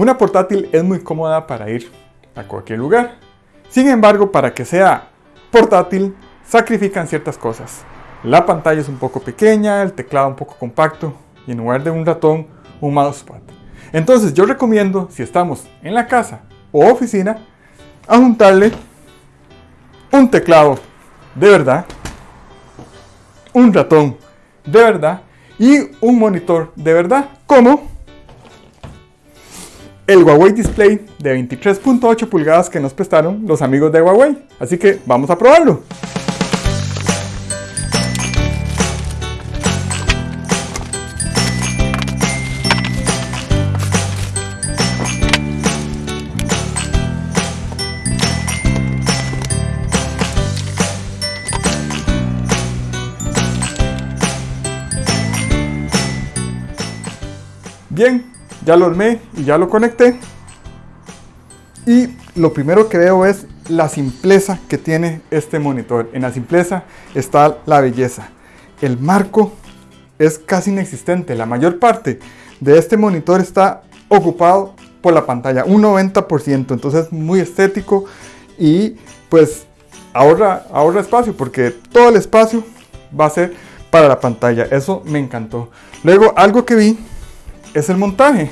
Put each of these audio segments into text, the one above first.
Una portátil es muy cómoda para ir a cualquier lugar. Sin embargo, para que sea portátil, sacrifican ciertas cosas. La pantalla es un poco pequeña, el teclado un poco compacto y en lugar de un ratón, un mousepad. Entonces yo recomiendo, si estamos en la casa o oficina, a juntarle un teclado de verdad, un ratón de verdad y un monitor de verdad, como el Huawei Display de 23.8 pulgadas que nos prestaron los amigos de Huawei. Así que vamos a probarlo. Bien, ya lo armé y ya lo conecté. Y lo primero que veo es la simpleza que tiene este monitor. En la simpleza está la belleza. El marco es casi inexistente. La mayor parte de este monitor está ocupado por la pantalla, un 90%. Entonces es muy estético y pues ahorra, ahorra espacio porque todo el espacio va a ser para la pantalla. Eso me encantó. Luego algo que vi es el montaje.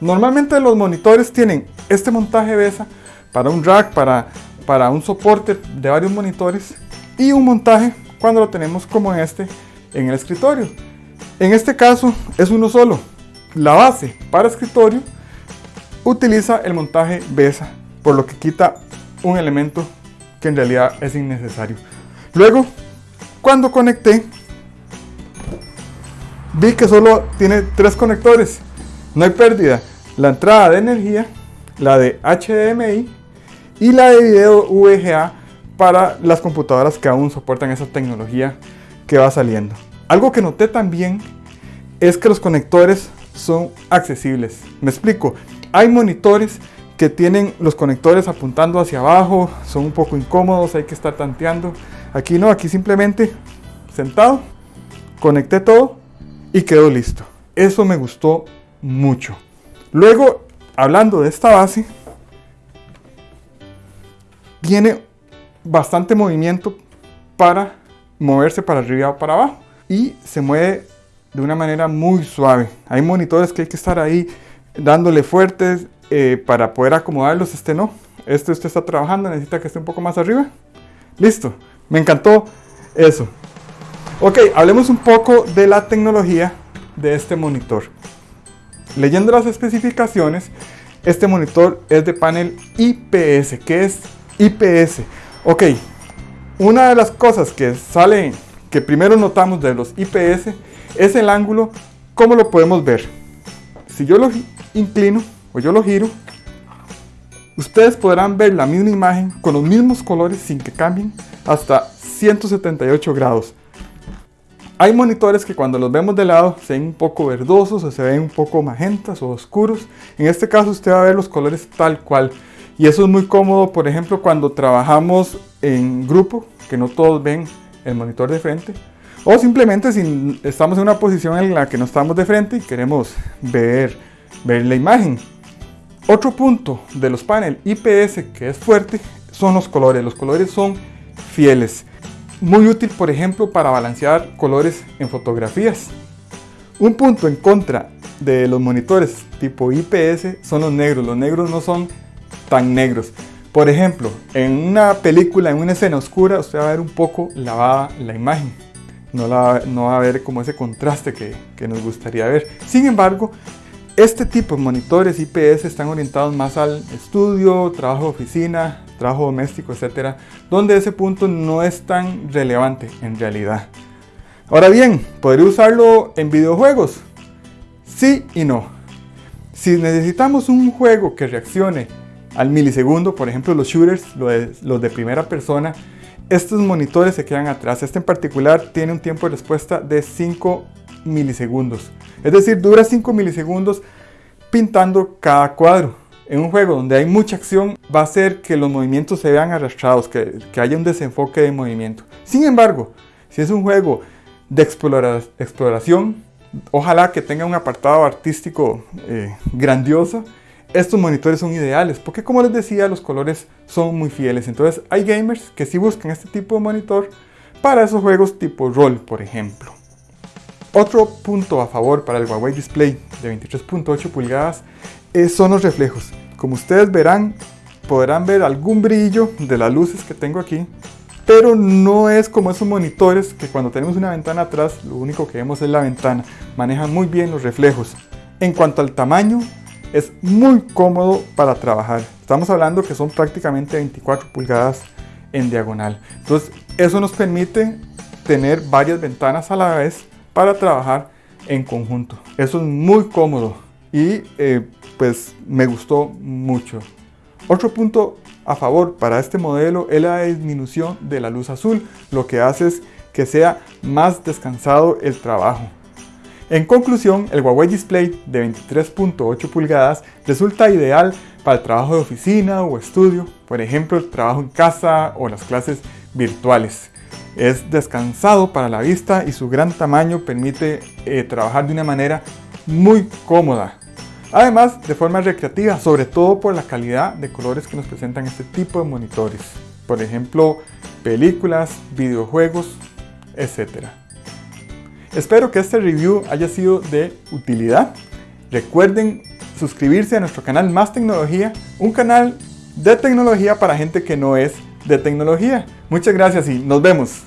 Normalmente los monitores tienen este montaje BESA para un rack, para, para un soporte de varios monitores y un montaje cuando lo tenemos como este en el escritorio. En este caso es uno solo. La base para escritorio utiliza el montaje BESA, por lo que quita un elemento que en realidad es innecesario. Luego, cuando conecté vi que solo tiene tres conectores. No hay pérdida. La entrada de energía, la de HDMI y la de video VGA para las computadoras que aún soportan esa tecnología que va saliendo. Algo que noté también es que los conectores son accesibles. Me explico. Hay monitores que tienen los conectores apuntando hacia abajo, son un poco incómodos, hay que estar tanteando. Aquí no, aquí simplemente sentado, conecté todo y quedó listo. Eso me gustó mucho. Luego, hablando de esta base, tiene bastante movimiento para moverse para arriba o para abajo y se mueve de una manera muy suave. Hay monitores que hay que estar ahí dándole fuertes eh, para poder acomodarlos. Este no. Este usted está trabajando, necesita que esté un poco más arriba. Listo. Me encantó eso. Ok, hablemos un poco de la tecnología de este monitor. Leyendo las especificaciones, este monitor es de panel IPS. ¿Qué es IPS? Ok, una de las cosas que sale, que primero notamos de los IPS, es el ángulo, ¿cómo lo podemos ver? Si yo lo inclino o yo lo giro, ustedes podrán ver la misma imagen con los mismos colores sin que cambien hasta 178 grados. Hay monitores que cuando los vemos de lado se ven un poco verdosos o se ven un poco magentas o oscuros. En este caso usted va a ver los colores tal cual. Y eso es muy cómodo, por ejemplo, cuando trabajamos en grupo, que no todos ven el monitor de frente. O simplemente si estamos en una posición en la que no estamos de frente y queremos ver, ver la imagen. Otro punto de los paneles IPS que es fuerte son los colores. Los colores son fieles. Muy útil, por ejemplo, para balancear colores en fotografías. Un punto en contra de los monitores tipo IPS son los negros. Los negros no son tan negros. Por ejemplo, en una película, en una escena oscura, usted va a ver un poco lavada la imagen. No, va a ver como ese contraste que, que nos gustaría ver. Sin embargo, este tipo de monitores IPS están orientados más al estudio, trabajo de oficina, trabajo doméstico, etcétera, donde ese punto no es tan relevante en realidad. Ahora bien, ¿podría usarlo en videojuegos? Sí y no. Si necesitamos un juego que reaccione al milisegundo, por ejemplo los shooters, los de, primera persona, estos monitores se quedan atrás. Este en particular tiene un tiempo de respuesta de 5 milisegundos. Es decir, dura 5 milisegundos pintando cada cuadro en un juego donde hay mucha acción va a hacer que los movimientos se vean arrastrados, que, haya un desenfoque de movimiento. Sin embargo, si es un juego de exploración, ojalá que tenga un apartado artístico eh, grandioso, estos monitores son ideales porque como les decía los colores son muy fieles entonces hay gamers que sí buscan este tipo de monitor para esos juegos tipo rol por ejemplo otro punto a favor para el Huawei Display de 23.8 pulgadas son los reflejos como ustedes verán podrán ver algún brillo de las luces que tengo aquí pero no es como esos monitores que cuando tenemos una ventana atrás lo único que vemos es la ventana manejan muy bien los reflejos en cuanto al tamaño es muy cómodo para trabajar. Estamos hablando que son prácticamente 24 pulgadas en diagonal. Entonces eso nos permite tener varias ventanas a la vez para trabajar en conjunto. Eso es muy cómodo y eh, pues me gustó mucho. Otro punto a favor para este modelo es la disminución de la luz azul, lo que hace es que sea más descansado el trabajo. En conclusión, el Huawei Display de 23.8 pulgadas resulta ideal para el trabajo de oficina o estudio, por ejemplo el trabajo en casa o las clases virtuales. Es descansado para la vista y su gran tamaño permite eh, trabajar de una manera muy cómoda. Además, de forma recreativa, sobre todo por la calidad de colores que nos presentan este tipo de monitores. Por ejemplo, películas, videojuegos, etc. Espero que este review haya sido de utilidad. Recuerden suscribirse a nuestro canal Más Tecnología, un canal de tecnología para gente que no es de tecnología. Muchas gracias y nos vemos.